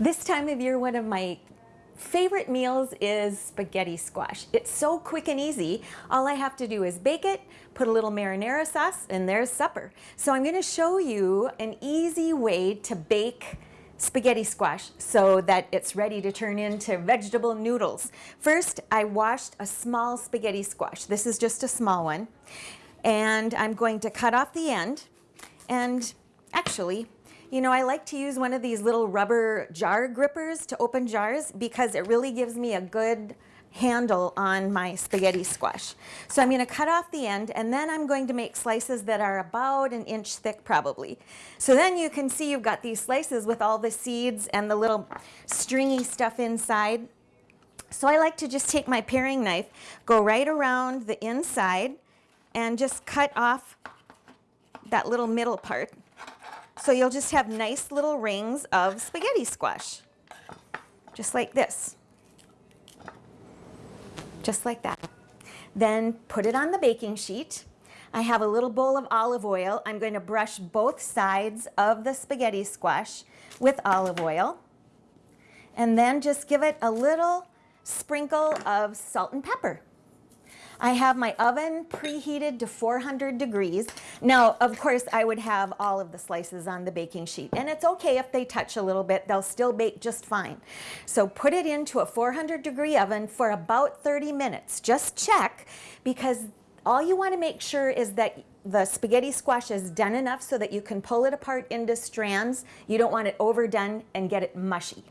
This time of year, one of my favorite meals is spaghetti squash. It's so quick and easy. All I have to do is bake it, put a little marinara sauce, and there's supper. So I'm gonna show you an easy way to bake spaghetti squash so that it's ready to turn into vegetable noodles. First, I washed a small spaghetti squash. This is just a small one. And I'm going to cut off the end. And actually, you know, I like to use one of these little rubber jar grippers to open jars because it really gives me a good handle on my spaghetti squash. So I'm going to cut off the end and then I'm going to make slices that are about an inch thick probably. So then you can see you've got these slices with all the seeds and the little stringy stuff inside. So I like to just take my paring knife, go right around the inside and just cut off that little middle part. So you'll just have nice little rings of spaghetti squash, just like this, just like that. Then put it on the baking sheet. I have a little bowl of olive oil. I'm going to brush both sides of the spaghetti squash with olive oil. And then just give it a little sprinkle of salt and pepper. I have my oven preheated to 400 degrees. Now, of course, I would have all of the slices on the baking sheet. And it's okay if they touch a little bit, they'll still bake just fine. So put it into a 400 degree oven for about 30 minutes. Just check because all you want to make sure is that the spaghetti squash is done enough so that you can pull it apart into strands. You don't want it overdone and get it mushy.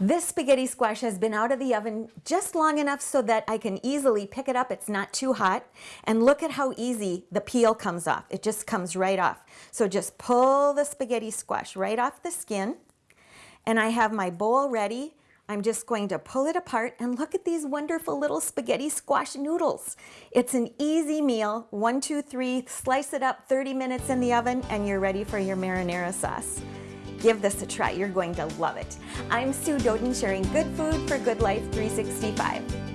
This spaghetti squash has been out of the oven just long enough so that I can easily pick it up. It's not too hot. And look at how easy the peel comes off. It just comes right off. So just pull the spaghetti squash right off the skin. And I have my bowl ready. I'm just going to pull it apart and look at these wonderful little spaghetti squash noodles. It's an easy meal, one, two, three, slice it up 30 minutes in the oven and you're ready for your marinara sauce. Give this a try. You're going to love it. I'm Sue Doden sharing good food for good life 365.